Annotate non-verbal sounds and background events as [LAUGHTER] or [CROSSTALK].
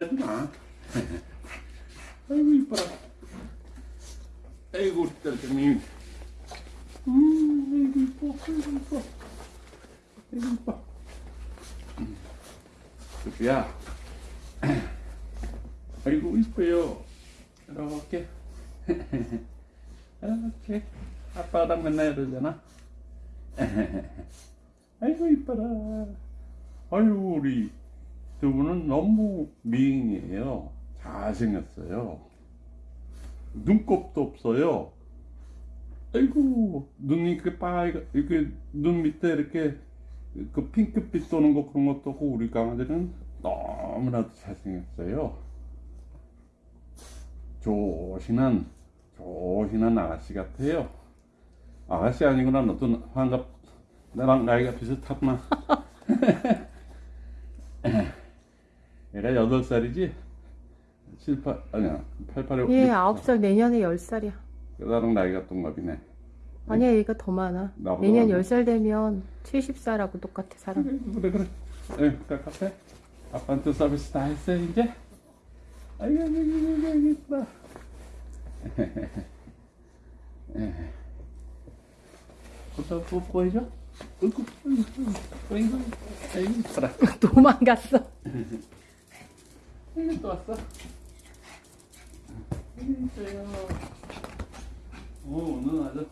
하지마 아이고 이뻐라. 아이고 우리 딸내미. 음 아이고 이뻐 아이고 이뻐. 아이고 이뻐. 수피야. 아이고 이뻐요. 이렇게. 이렇게. 아빠랑 맨날 이러잖아. 아이고 이뻐라. 아이고 우리 두 분은 너무 미인이에요. 잘생겼어요. 눈곱도 없어요. 아이고 눈이 이렇게 빨가 이렇게 눈 밑에 이렇게 그 핑크빛 도는 거 그런 것도 없고 우리 강아지는 너무나도 잘생겼어요. 조신한 조신한 아가씨 같아요. 아가씨 아니구나. 너도 환갑 나랑 나이가 비슷하구나 [LAUGHS] 얘가 여덟 살이지? 7, 8, 아니야 8, 8에 얘 아홉 살 내년에 열 살이야. 나랑 나이가 동갑이네 아니야 얘가 더 많아. 내년 많아? 열살 되면 70살하고 똑같아 사람. 그래 그래 에 카페 아빠한테 서비스 다 했어 이제? 아이고 아이고 아이고 아이고 이쁘다 또 뽀뽀 해줘? 아이고 아이고 아이고 아이고 [LAUGHS] 도망갔어. [LAUGHS] 아이고 또 왔어? 아이고 이뻐요. 오 오늘 아주